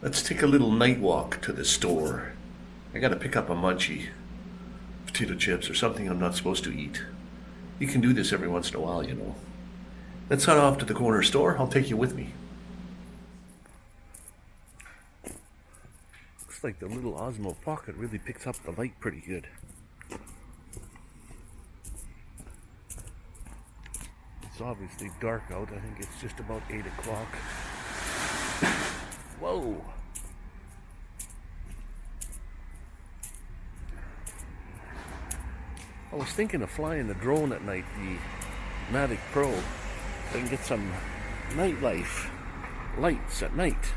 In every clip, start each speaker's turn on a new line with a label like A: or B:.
A: Let's take a little night walk to the store. I gotta pick up a munchie. Potato chips or something I'm not supposed to eat. You can do this every once in a while, you know. Let's head off to the corner store. I'll take you with me. Looks like the little Osmo Pocket really picks up the light pretty good. It's obviously dark out. I think it's just about 8 o'clock. Whoa! I was thinking of flying the drone at night, the Mavic Pro. Can get some nightlife lights at night.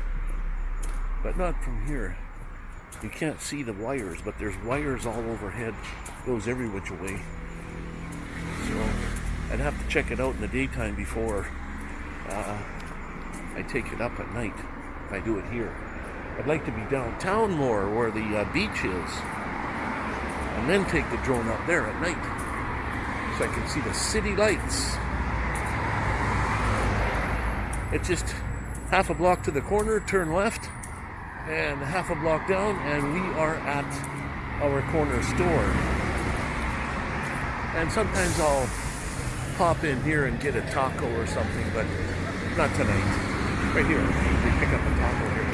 A: But not from here. You can't see the wires, but there's wires all overhead. Goes every which way. So I'd have to check it out in the daytime before uh, I take it up at night I do it here. I'd like to be downtown more where the uh, beach is and then take the drone up there at night so I can see the city lights. It's just half a block to the corner, turn left, and half a block down, and we are at our corner store. And sometimes I'll pop in here and get a taco or something, but not tonight. Right here, we pick up a taco here.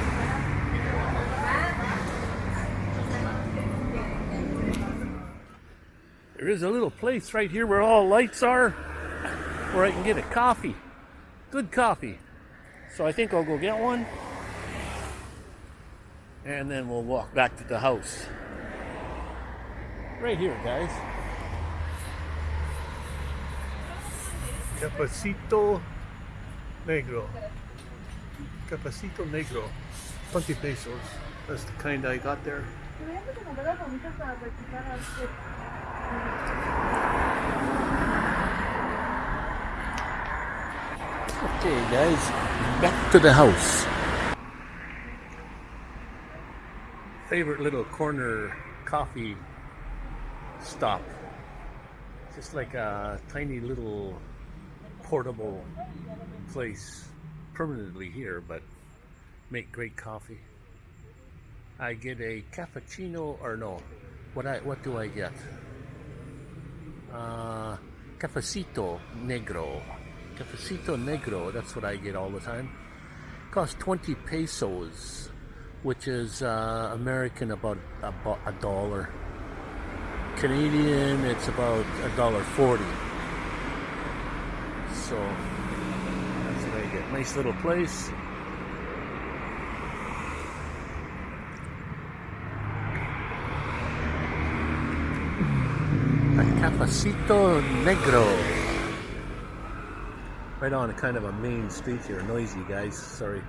A: There is a little place right here where all lights are, where I can get a coffee. Good coffee. So I think I'll go get one. And then we'll walk back to the house. Right here, guys. Cafecito Negro. Cafecito Negro. 20 pesos. That's the kind I got there. Okay, guys, back to the house. Favorite little corner coffee stop. Just like a tiny little portable place permanently here, but make great coffee. I get a cappuccino, or no, what I what do I get? Uh, cafecito negro. Cafecito Negro, that's what I get all the time. Costs 20 pesos, which is uh, American about, about a dollar. Canadian, it's about a dollar 40. So, that's what I get. Nice little place. A Cafecito Negro right on a kind of a main street here. Noisy, guys. Sorry.